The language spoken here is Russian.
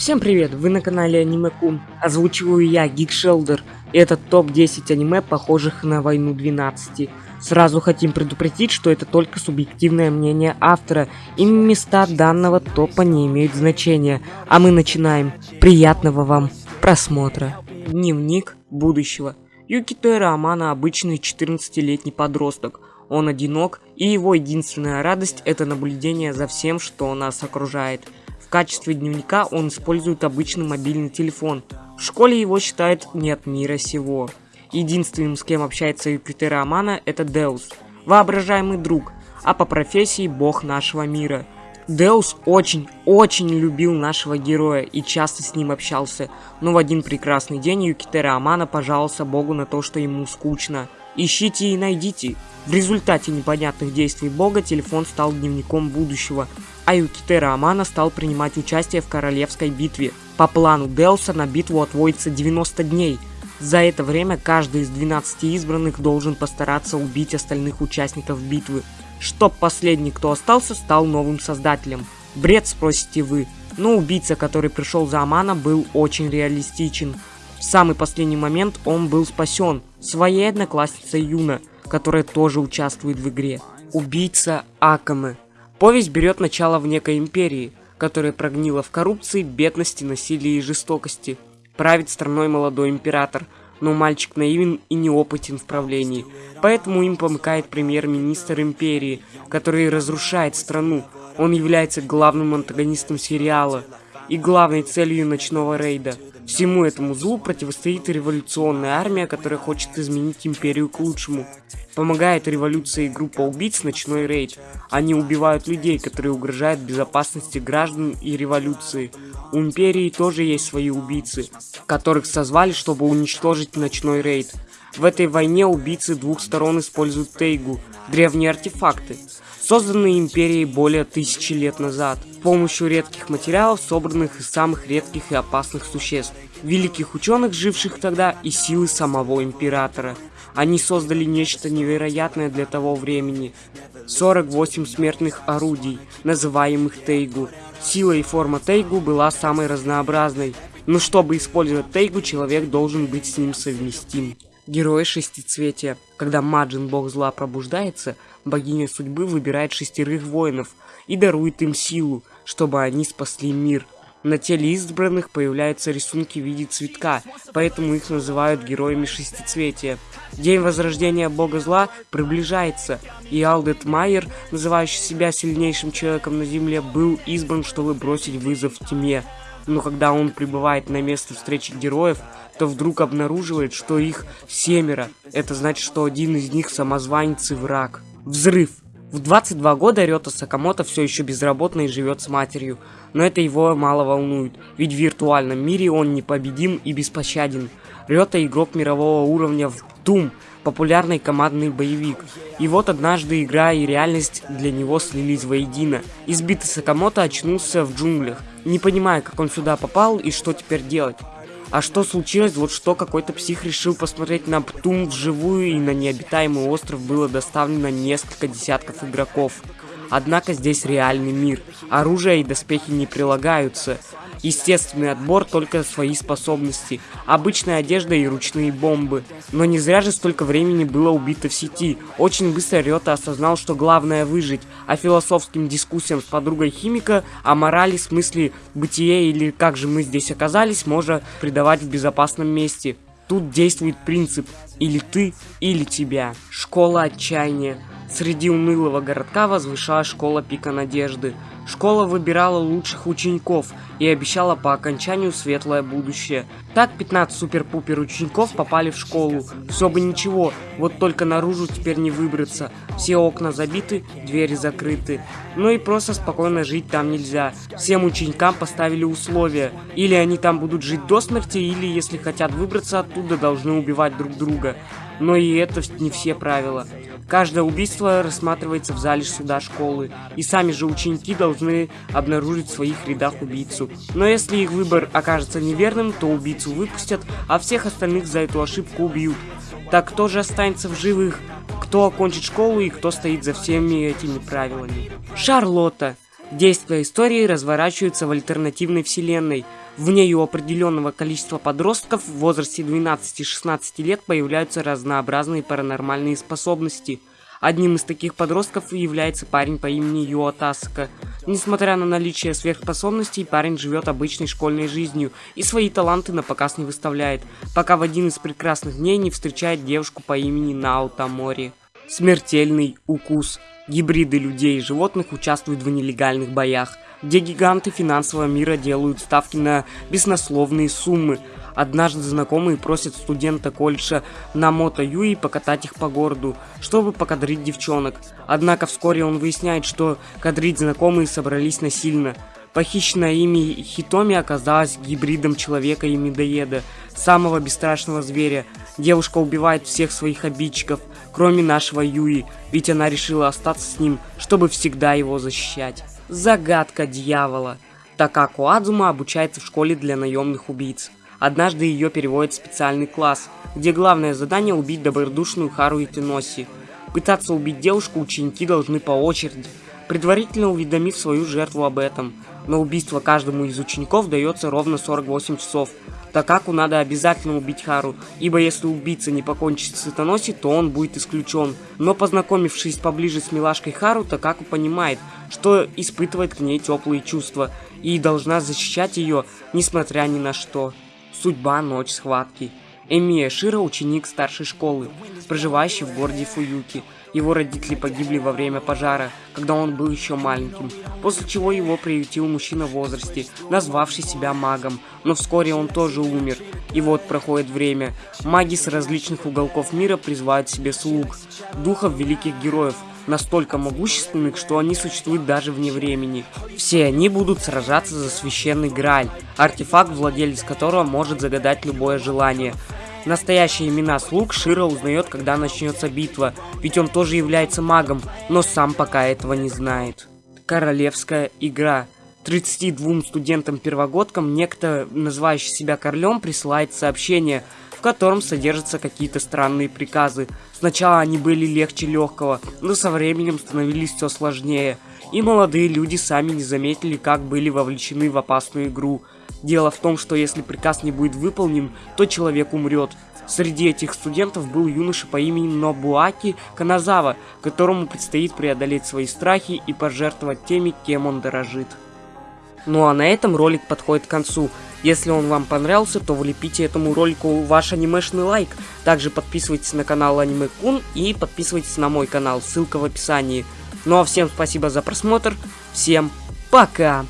Всем привет, вы на канале Аниме Кун. Озвучиваю я, Гик Шелдер. И это топ-10 аниме, похожих на Войну 12. Сразу хотим предупредить, что это только субъективное мнение автора, и места данного топа не имеют значения. А мы начинаем. Приятного вам просмотра. Дневник будущего. Юкитера Амана обычный 14-летний подросток. Он одинок, и его единственная радость это наблюдение за всем, что нас окружает. Качестве дневника он использует обычный мобильный телефон. В школе его считают не от мира сего. Единственным, с кем общается Юпитера Амана, это Деус, воображаемый друг, а по профессии бог нашего мира. Деус очень-очень любил нашего героя и часто с ним общался, но в один прекрасный день Юкитера Амана пожаловался богу на то, что ему скучно. Ищите и найдите. В результате непонятных действий бога телефон стал дневником будущего, а Юкитера Амана стал принимать участие в королевской битве. По плану Деуса на битву отводится 90 дней – за это время каждый из 12 избранных должен постараться убить остальных участников битвы, чтоб последний, кто остался, стал новым создателем. Бред, спросите вы, но убийца, который пришел за Амана, был очень реалистичен. В самый последний момент он был спасен своей одноклассницей Юна, которая тоже участвует в игре. Убийца Акаме. Повесть берет начало в некой империи, которая прогнила в коррупции, бедности, насилии и жестокости – правит страной молодой император, но мальчик наивен и неопытен в правлении. Поэтому им помыкает премьер-министр империи, который разрушает страну. Он является главным антагонистом сериала и главной целью ночного рейда. Всему этому злу противостоит революционная армия, которая хочет изменить империю к лучшему. Помогает революции группа убийц «Ночной рейд». Они убивают людей, которые угрожают безопасности граждан и революции. У империи тоже есть свои убийцы, которых созвали, чтобы уничтожить «Ночной рейд». В этой войне убийцы двух сторон используют Тейгу, древние артефакты, созданные империей более тысячи лет назад, с помощью редких материалов, собранных из самых редких и опасных существ, великих ученых, живших тогда, и силы самого императора. Они создали нечто невероятное для того времени. 48 смертных орудий, называемых Тейгу. Сила и форма Тейгу была самой разнообразной, но чтобы использовать Тейгу, человек должен быть с ним совместим. Герои шестицветия. Когда Маджин, бог зла, пробуждается, богиня судьбы выбирает шестерых воинов и дарует им силу, чтобы они спасли мир. На теле избранных появляются рисунки в виде цветка, поэтому их называют героями шестицветия. День возрождения бога зла приближается, и Алдет Майер, называющий себя сильнейшим человеком на земле, был избран, чтобы бросить вызов тьме. Но когда он прибывает на место встречи героев, то вдруг обнаруживает, что их семеро. Это значит, что один из них самозванец и враг. Взрыв. В 22 года Рёта Сакамото все еще безработный и живет с матерью. Но это его мало волнует, ведь в виртуальном мире он непобедим и беспощаден. Рёта игрок мирового уровня в Doom, популярный командный боевик. И вот однажды игра и реальность для него слились воедино. Избитый Сакамото очнулся в джунглях, не понимая, как он сюда попал и что теперь делать. А что случилось? Вот что какой-то псих решил посмотреть на Птум вживую, и на необитаемый остров было доставлено несколько десятков игроков. Однако здесь реальный мир. Оружие и доспехи не прилагаются. Естественный отбор только свои способности, обычная одежда и ручные бомбы. Но не зря же столько времени было убито в сети. Очень быстро Рёта осознал, что главное выжить, а философским дискуссиям с подругой химика о морали, смысле бытия или как же мы здесь оказались, можно придавать в безопасном месте. Тут действует принцип «или ты, или тебя». Школа отчаяния. Среди унылого городка возвышалась школа Пика Надежды. Школа выбирала лучших учеников и обещала по окончанию светлое будущее. Так 15 супер-пупер учеников попали в школу. Все бы ничего, вот только наружу теперь не выбраться. Все окна забиты, двери закрыты. Ну и просто спокойно жить там нельзя. Всем ученикам поставили условия. Или они там будут жить до смерти, или если хотят выбраться оттуда, должны убивать друг друга. Но и это не все правила. Каждое убийство рассматривается в зале суда школы, и сами же ученики должны обнаружить в своих рядах убийцу. Но если их выбор окажется неверным, то убийцу выпустят, а всех остальных за эту ошибку убьют. Так кто же останется в живых? Кто окончит школу и кто стоит за всеми этими правилами? Шарлотта. Действия истории разворачиваются в альтернативной вселенной. В ней у определенного количества подростков в возрасте 12-16 лет появляются разнообразные паранормальные способности. Одним из таких подростков является парень по имени Юо Тасака. Несмотря на наличие сверхспособностей, парень живет обычной школьной жизнью и свои таланты на показ не выставляет, пока в один из прекрасных дней не встречает девушку по имени Нао Тамори. Смертельный укус. Гибриды людей и животных участвуют в нелегальных боях, где гиганты финансового мира делают ставки на беснословные суммы. Однажды знакомые просят студента колледжа Намото Юи покатать их по городу, чтобы покадрить девчонок. Однако вскоре он выясняет, что кадрить знакомые собрались насильно. Похищенная ими Хитоми оказалась гибридом человека и медоеда, самого бесстрашного зверя. Девушка убивает всех своих обидчиков, кроме нашего Юи, ведь она решила остаться с ним, чтобы всегда его защищать. Загадка дьявола. Такаку Адзума обучается в школе для наемных убийц. Однажды ее переводят в специальный класс, где главное задание убить добродушную Хару Итиноси. Пытаться убить девушку ученики должны по очереди, предварительно уведомив свою жертву об этом. На убийство каждому из учеников дается ровно 48 часов, Такаку надо обязательно убить Хару, ибо если убийца не покончит с Итаноси, то он будет исключен. Но познакомившись поближе с милашкой Хару, Такаку понимает, что испытывает к ней теплые чувства и должна защищать ее, несмотря ни на что. Судьба Ночь Схватки. Эмия Шира ученик старшей школы, проживающий в городе Фуюки. Его родители погибли во время пожара, когда он был еще маленьким, после чего его приютил мужчина в возрасте, назвавший себя магом, но вскоре он тоже умер. И вот проходит время. Маги с различных уголков мира призывают себе слуг, духов великих героев, настолько могущественных, что они существуют даже вне времени. Все они будут сражаться за священный Грааль, артефакт, владелец которого может загадать любое желание. Настоящие имена слуг Шира узнает, когда начнется битва, ведь он тоже является магом, но сам пока этого не знает. Королевская игра. 32 студентам-первогодкам некто, называющий себя королем, присылает сообщение, в котором содержатся какие-то странные приказы. Сначала они были легче легкого, но со временем становились все сложнее. И молодые люди сами не заметили, как были вовлечены в опасную игру. Дело в том, что если приказ не будет выполнен, то человек умрет. Среди этих студентов был юноша по имени Нобуаки Каназава, которому предстоит преодолеть свои страхи и пожертвовать теми, кем он дорожит. Ну а на этом ролик подходит к концу. Если он вам понравился, то влепите этому ролику ваш анимешный лайк. Также подписывайтесь на канал Аниме Кун и подписывайтесь на мой канал, ссылка в описании. Ну а всем спасибо за просмотр, всем пока!